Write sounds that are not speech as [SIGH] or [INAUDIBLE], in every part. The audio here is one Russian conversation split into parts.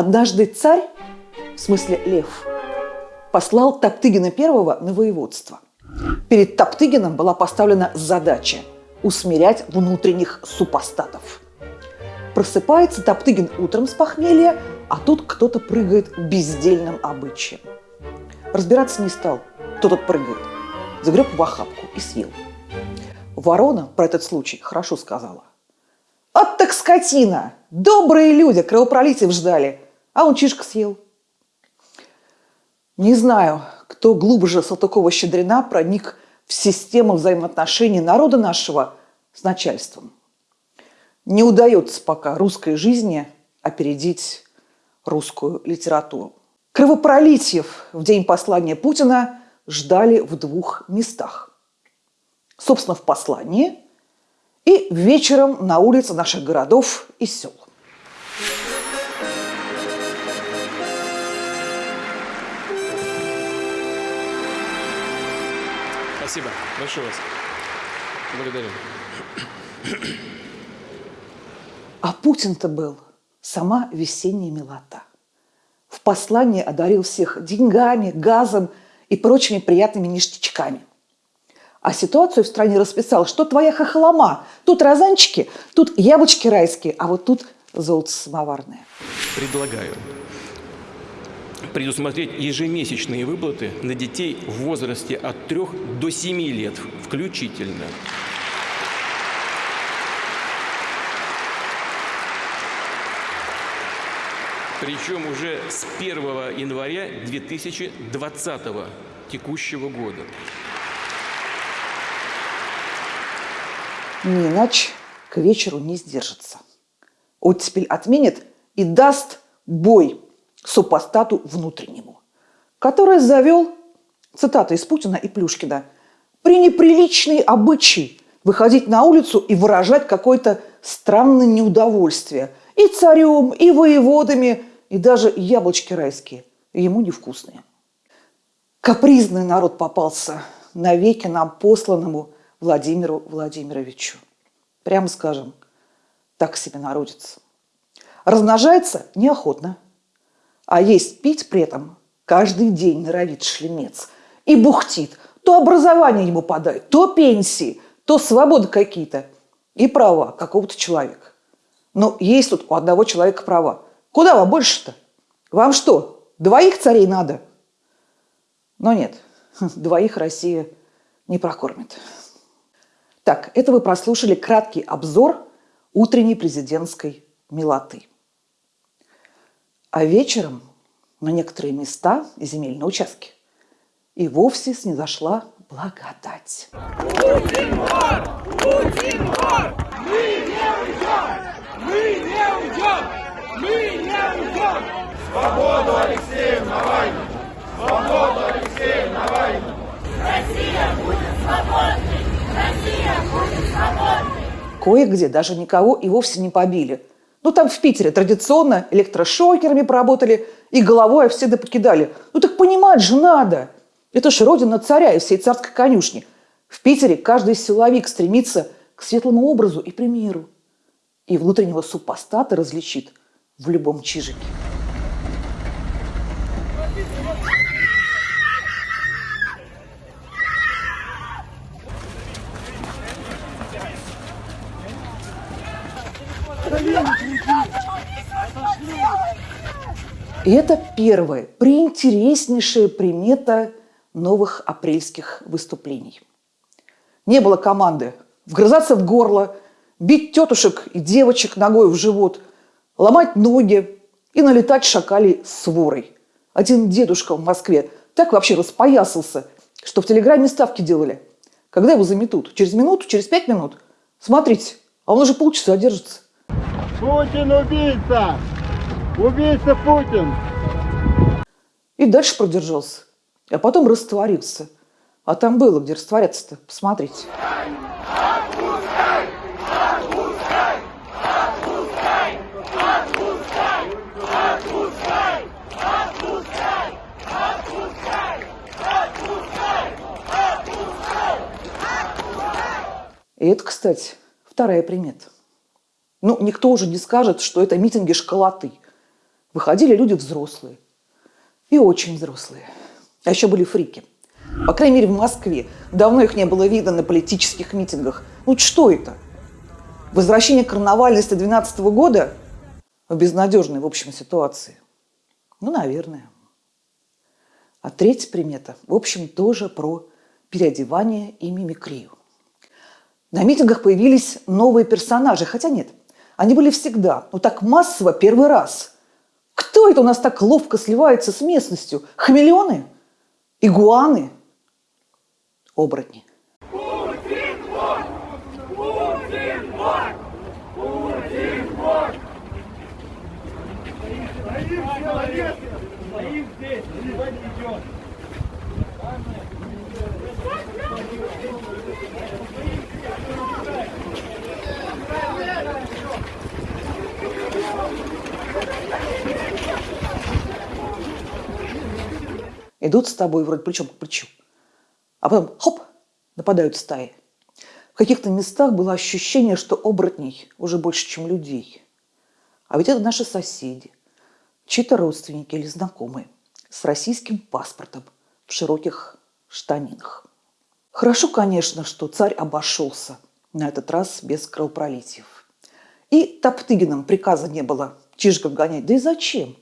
Однажды царь, в смысле лев, послал Топтыгина первого на воеводство. Перед Топтыгином была поставлена задача усмирять внутренних супостатов. Просыпается Топтыгин утром с похмелья, а тут кто-то прыгает бездельным обычаем. Разбираться не стал, кто тут прыгает. Загреб в охапку и съел. Ворона про этот случай хорошо сказала. «От так скотина! Добрые люди кровопролитиев ждали, а он чишка съел». Не знаю, кто глубже Салтыкова-Щедрина проник в систему взаимоотношений народа нашего с начальством. Не удается пока русской жизни опередить русскую литературу. Кровопролитиев в день послания Путина ждали в двух местах. Собственно, в послании и вечером на улице наших городов и сел. Спасибо. Большое вас. Благодарю. А Путин-то был сама весенняя милота. В послании одарил всех деньгами, газом и прочими приятными ништячками. А ситуацию в стране расписал, что твоя хохлома. Тут розанчики, тут яблочки райские, а вот тут золото самоварное. Предлагаю предусмотреть ежемесячные выплаты на детей в возрасте от 3 до 7 лет включительно. Причем уже с 1 января 2020 текущего года. Не иначе к вечеру не сдержится. Оттепель отменит и даст бой супостату внутреннему, который завел, цитата из Путина и Плюшкина, «пренеприличный обычай выходить на улицу и выражать какое-то странное неудовольствие и царем, и воеводами, и даже яблочки райские, ему невкусные». Капризный народ попался навеки нам посланному Владимиру Владимировичу. Прямо скажем, так себе народец. Размножается неохотно – а есть пить при этом каждый день норовит шлемец. И бухтит. То образование ему подают, то пенсии, то свободы какие-то. И права какого-то человека. Но есть тут у одного человека права. Куда вам больше-то? Вам что, двоих царей надо? Но нет, [LAUGHS] двоих Россия не прокормит. Так, это вы прослушали краткий обзор утренней президентской милоты. А вечером на некоторые места и земельные участки и вовсе снизошла благодать. Путин вор! Путин вор! Мы не уйдем! Мы не уйдем! Мы не уйдем! Свободу Алексею Навальному! Свободу Алексею Навальному! Россия будет свободной! Россия будет свободной! Кое-где даже никого и вовсе не побили – ну, там в Питере традиционно электрошокерами поработали и головой всегда покидали. Ну, так понимать же надо. Это ж родина царя и всей царской конюшни. В Питере каждый силовик стремится к светлому образу и примеру. И внутреннего супостата различит в любом чижике. И это первая, приинтереснейшая примета новых апрельских выступлений. Не было команды вгрызаться в горло, бить тетушек и девочек ногой в живот, ломать ноги и налетать шакалей с ворой. Один дедушка в Москве так вообще распоясался, что в телеграме ставки делали. Когда его заметут? Через минуту? Через пять минут? Смотрите, а он уже полчаса держится. Путин убийца! Убийца Путин! И дальше продержался. А потом растворился. А там было, где растворяться-то. Посмотрите. И это, кстати, вторая примета. Ну, никто уже не скажет, что это митинги школоты. Выходили люди взрослые. И очень взрослые. А еще были фрики. По крайней мере, в Москве. Давно их не было видно на политических митингах. Ну что это? Возвращение карнавальности 12 года в безнадежной, в общем, ситуации? Ну, наверное. А третья примета, в общем, тоже про переодевание и мимикрию. На митингах появились новые персонажи, хотя нет, они были всегда, но так массово первый раз. Кто это у нас так ловко сливается с местностью? Хамелеоны? Игуаны? Оборотни. Здесь! Идет! Идут с тобой вроде плечом к плечу. А потом хоп, нападают стаи. В каких-то местах было ощущение, что оборотней уже больше, чем людей. А ведь это наши соседи, чьи-то родственники или знакомые с российским паспортом в широких штанинах. Хорошо, конечно, что царь обошелся на этот раз без кровопролитиев. И Топтыгиным приказа не было чижиков гонять. Да и зачем?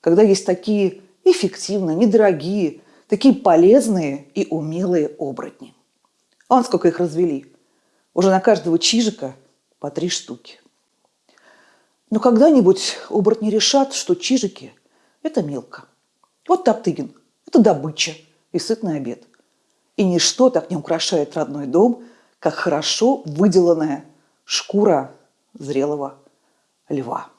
Когда есть такие эффективные, недорогие, такие полезные и умелые оборотни. Он сколько их развели? Уже на каждого чижика по три штуки. Но когда-нибудь оборотни решат, что чижики – это мелко. Вот Топтыгин – это добыча и сытный обед. И ничто так не украшает родной дом, как хорошо выделанная шкура зрелого льва.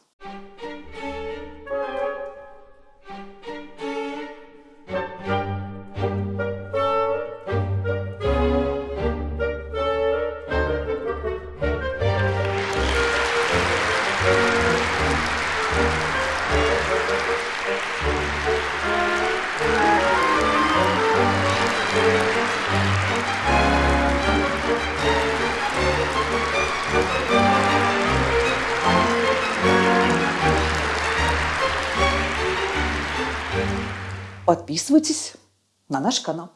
Подписывайтесь на наш канал.